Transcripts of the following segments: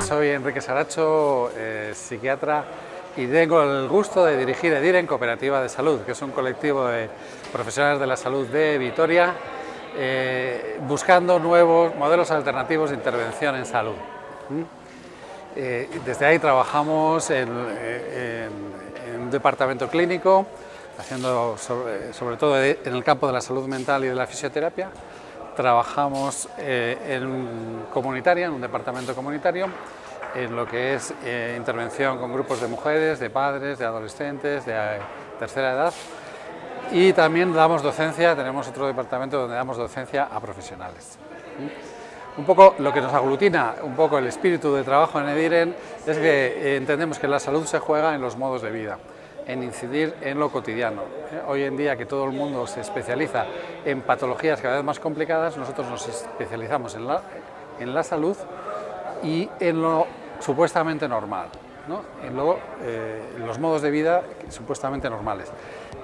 Soy Enrique Saracho, eh, psiquiatra y tengo el gusto de dirigir EDIR en Cooperativa de Salud, que es un colectivo de profesionales de la salud de Vitoria, eh, buscando nuevos modelos alternativos de intervención en salud. ¿Mm? Eh, desde ahí trabajamos en, un departamento clínico, haciendo sobre, todo en el campo de la salud mental y de la fisioterapia. Trabajamos en comunitaria, en un departamento comunitario, en lo que es eh, intervención con grupos de mujeres, de padres, de adolescentes, de eh, tercera edad y también damos docencia, tenemos otro departamento donde damos docencia a profesionales. ¿Mm? Un poco lo que nos aglutina, un poco el espíritu de trabajo en Ediren es que eh, entendemos que la salud se juega en los modos de vida, en incidir en lo cotidiano. Hoy en día que todo el mundo se especializa en patologías cada vez más complicadas, nosotros nos especializamos en la, en la salud y en lo supuestamente normal, ¿no? y luego eh, los modos de vida supuestamente normales,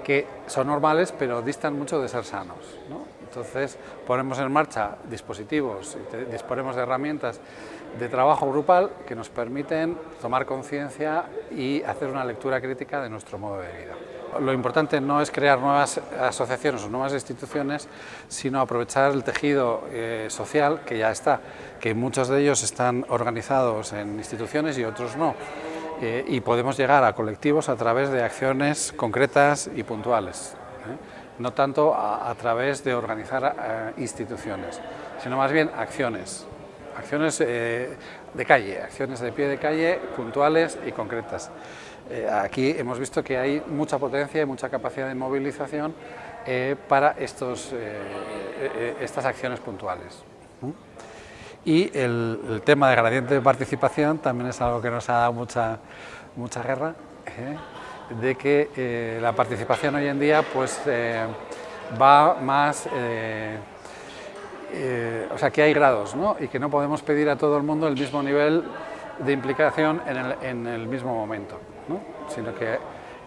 que son normales pero distan mucho de ser sanos. ¿no? Entonces ponemos en marcha dispositivos, disponemos de herramientas de trabajo grupal que nos permiten tomar conciencia y hacer una lectura crítica de nuestro modo de vida. Lo importante no es crear nuevas asociaciones o nuevas instituciones, sino aprovechar el tejido eh, social que ya está, que muchos de ellos están organizados en instituciones y otros no. Eh, y podemos llegar a colectivos a través de acciones concretas y puntuales, ¿eh? no tanto a, través de organizar instituciones, sino más bien acciones, acciones de calle, acciones de pie de calle puntuales y concretas. Eh, aquí hemos visto que hay mucha potencia y mucha capacidad de movilización eh, para estos, eh, estas acciones puntuales. Y el, tema de gradiente de participación también es algo que nos ha dado mucha, mucha guerra, de que la participación hoy en día pues, va más... o sea, que hay grados ¿no? y que no podemos pedir a todo el mundo el mismo nivel de implicación en el, en el mismo momento sino que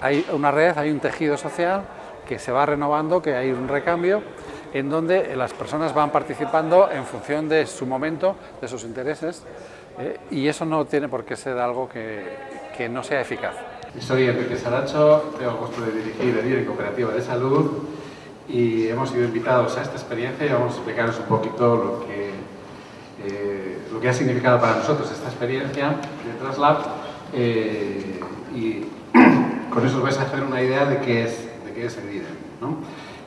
hay una red, hay un tejido social que se va renovando, que hay un recambio en donde las personas van participando en función de su momento, de sus intereses, eh, y eso no tiene por qué ser algo que, no sea eficaz. Soy Enrique Saracho, tengo el gusto de dirigir el Cooperativa de Salud y hemos sido invitados a esta experiencia y vamos a explicaros un poquito lo que, eh, lo que ha significado para nosotros esta experiencia de Traslab eh, y con eso os vais a hacer una idea de qué es, de qué es el ¿no?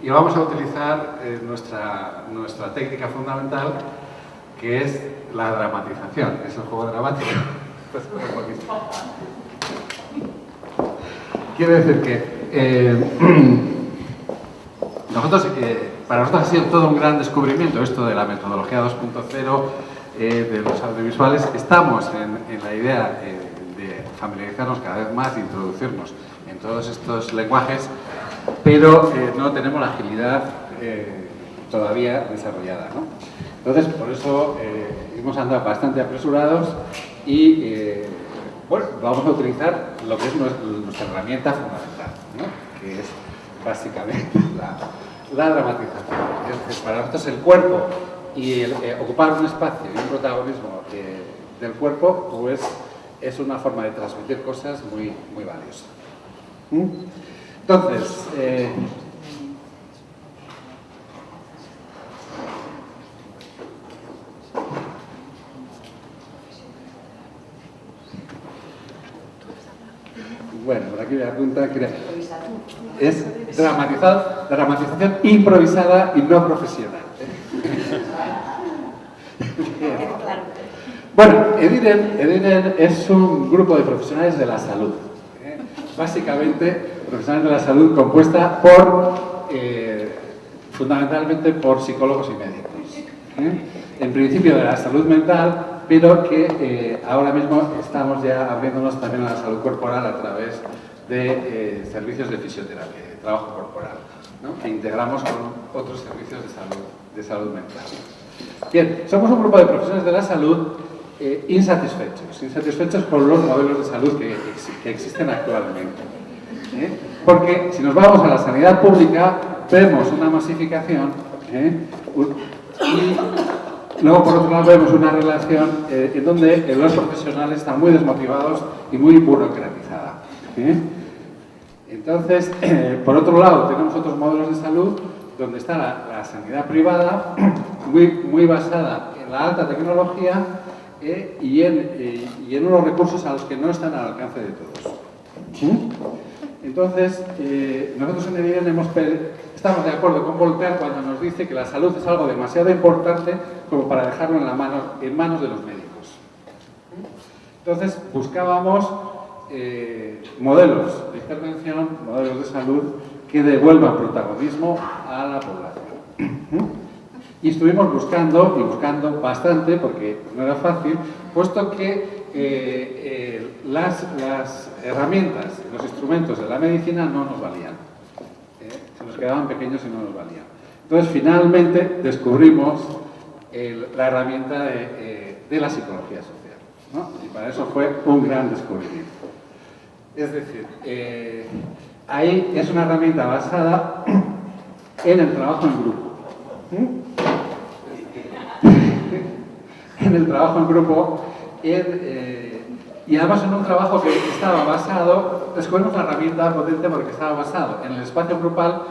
Y vamos a utilizar eh, nuestra, nuestra técnica fundamental, que es la dramatización, es el juego dramático. Quiere decir que eh, nosotros, eh, para nosotros ha sido todo un gran descubrimiento esto de la metodología 2.0 de los audiovisuales. Estamos en, la idea familiarizarnos cada vez más, introducirnos en todos estos lenguajes, pero eh, no tenemos la agilidad eh, todavía desarrollada. Entonces, por eso eh, hemos andado bastante apresurados y, bueno, vamos a utilizar lo que es nuestra herramienta fundamental, que es básicamente la, dramatización. Es para nosotros el cuerpo y ocupar un espacio y un protagonismo del cuerpo, pues es una forma de transmitir cosas muy, muy valiosa. ¿Mm? Entonces, eh, bueno, por aquí me apunta que es dramatizado, dramatización improvisada y no profesional. Bueno, Edinen, es un grupo de profesionales de la salud. ¿eh? Básicamente, profesionales de la salud compuesta por, eh, fundamentalmente por psicólogos y médicos. ¿eh? En principio de la salud mental, pero que ahora mismo estamos ya abriéndonos también a la salud corporal a través de servicios de fisioterapia, trabajo corporal, que integramos con otros servicios de salud, de salud mental. Bien, somos un grupo de profesionales de la salud eh, insatisfechos, insatisfechos con los modelos de salud que, que existen actualmente. Porque si nos vamos a la sanidad pública, vemos una masificación y Luego, por otro lado, vemos una relación eh, en donde los profesionales están muy desmotivados y muy burocratizada. Entonces, eh, por otro lado, tenemos otros modelos de salud donde está la, sanidad privada, muy, muy, basada en la alta tecnología eh, y, en, y, en, unos recursos a los que no están al alcance de todos. Entonces, nosotros en hemos estamos de acuerdo con Voltaire cuando nos dice que la salud es algo demasiado importante como para dejarlo en, la mano, en manos de los médicos. Entonces buscábamos eh, modelos de intervención, modelos de salud que devuelvan protagonismo a la población. Y estuvimos buscando, y buscando bastante, porque no era fácil, puesto que eh, eh, las, las, herramientas, los instrumentos de la medicina no nos valían. se nos quedaban pequeños y no nos valían. Entonces, finalmente, descubrimos la herramienta de, la psicología social. Y para eso fue un gran descubrimiento. Es decir, eh, ahí es una herramienta basada en el trabajo en grupo. en el trabajo en grupo eh, y además en un trabajo que estaba basado, descubrimos la herramienta potente porque estaba basado en el espacio grupal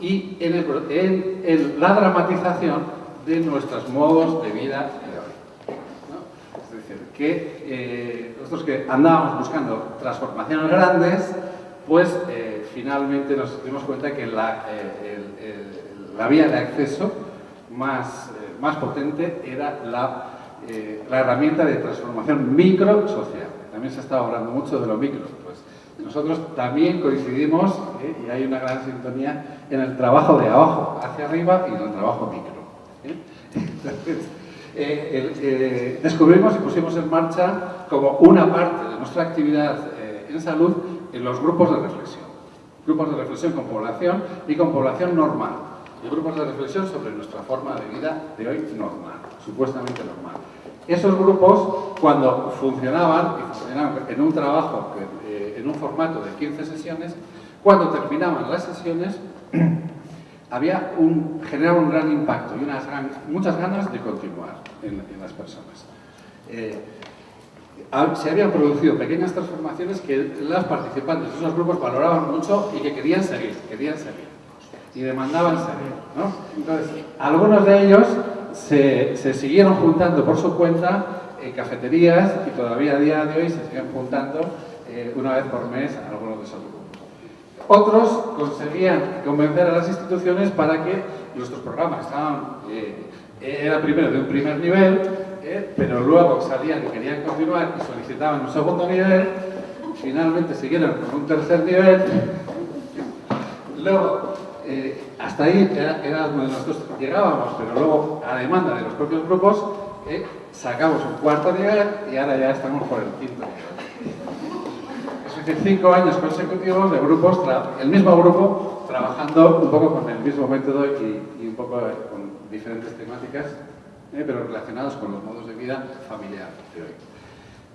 y en la dramatización de nuestros modos de vida de hoy. Es decir, que eh, nosotros que andábamos buscando transformaciones grandes, pues eh, finalmente nos dimos cuenta que la, eh, vía de acceso más, más potente era la, la herramienta de transformación micro-social. También se estaba hablando mucho de lo micro. Pues nosotros también coincidimos, y hay una gran sintonía, en el trabajo de abajo hacia arriba y en el trabajo micro. Entonces, eh, eh, descubrimos y pusimos en marcha como una parte de nuestra actividad eh, en salud en los grupos de reflexión. Grupos de reflexión con población y con población normal. Y grupos de reflexión sobre nuestra forma de vida de hoy normal, supuestamente normal. Esos grupos, cuando funcionaban, y funcionaban en un trabajo, en un formato de 15 sesiones, cuando terminaban las sesiones, había un, generaba un gran impacto y unas muchas ganas de continuar en, las personas. Eh, se habían producido pequeñas transformaciones que las participantes de esos grupos valoraban mucho y que querían seguir, querían seguir y demandaban seguir. ¿no? Entonces, algunos de ellos se, se, siguieron juntando por su cuenta en cafeterías y todavía a día de hoy se siguen juntando eh, una vez por mes algunos de esos grupos. Otros conseguían convencer a las instituciones para que nuestros programas estaban, eh, era primero de un primer nivel, eh, pero luego salían y querían continuar y solicitaban un segundo nivel, finalmente siguieron con un tercer nivel, luego eh, hasta ahí era, donde nosotros llegábamos, pero luego a demanda de los propios grupos sacamos un cuarto nivel y ahora ya estamos por el quinto nivel cinco años consecutivos de grupos, el mismo grupo, trabajando un poco con el mismo método y, un poco con diferentes temáticas, eh, pero relacionados con los modos de vida familiar de hoy.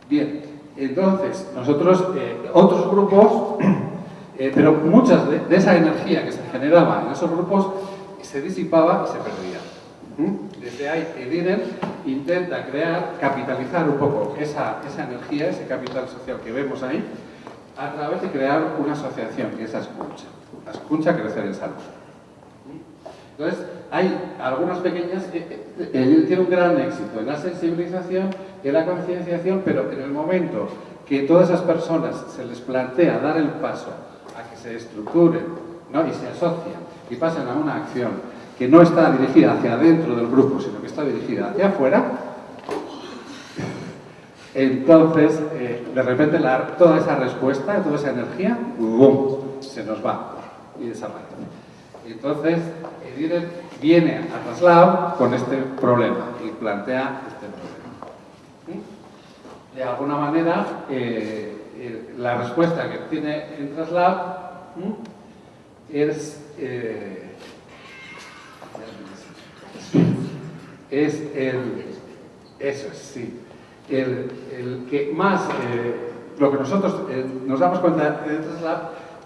Bien, entonces, nosotros, eh, otros grupos, eh, pero muchas de, esa energía que se generaba en esos grupos se disipaba y se perdía. Desde ahí, Edinen intenta crear, capitalizar un poco esa, esa energía, ese capital social que vemos ahí, a través de crear una asociación, que es Ascuncha. Ascuncha Crecer en Salud. Entonces, hay algunas pequeñas... Eh, eh, él tiene un gran éxito en la sensibilización, en la concienciación, pero en el momento que todas esas personas se les plantea dar el paso a que se estructuren ¿no? y se asocien y pasen a una acción que no está dirigida hacia adentro del grupo, sino que está dirigida hacia afuera, entonces, eh, de repente, toda esa respuesta, toda esa energía, ¡bum!, se nos va y desaparece. Entonces, Ediren viene a traslado con este problema y plantea este problema. De alguna manera, eh, la respuesta que tiene Entraslab es, eh, es el, eso es, sí, el, que más, lo que nosotros nos damos cuenta de Entraslab,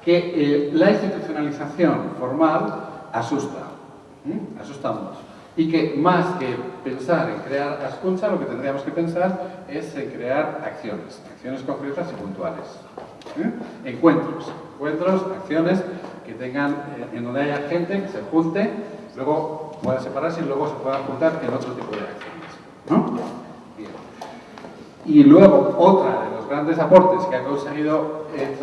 que la institucionalización formal asusta, asusta mucho y que más que pensar en crear escucha, lo que tendríamos que pensar es en crear acciones, acciones concretas y puntuales. ¿eh? Encuentros, encuentros, acciones que tengan, eh, en donde haya gente que se junte, luego pueda separarse y luego se pueda juntar en otro tipo de acciones. Y luego, otra de los grandes aportes que ha conseguido eh,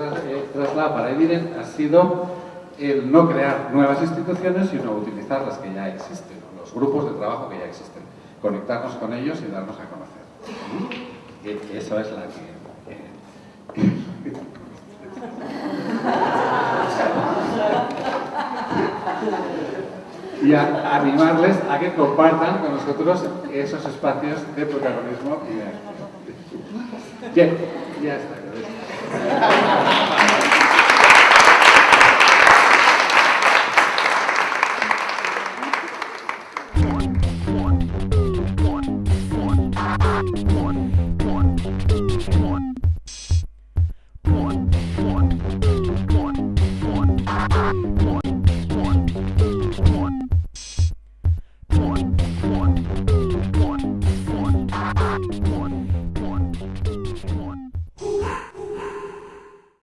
para Evident ha sido el no crear nuevas instituciones, sino utilizar las que ya existen grupos de trabajo que ya existen, conectarnos con ellos y darnos a conocer. Y eso es la que... y a animarles a que compartan con nosotros esos espacios de protagonismo y de... Yeah, yes. Yeah.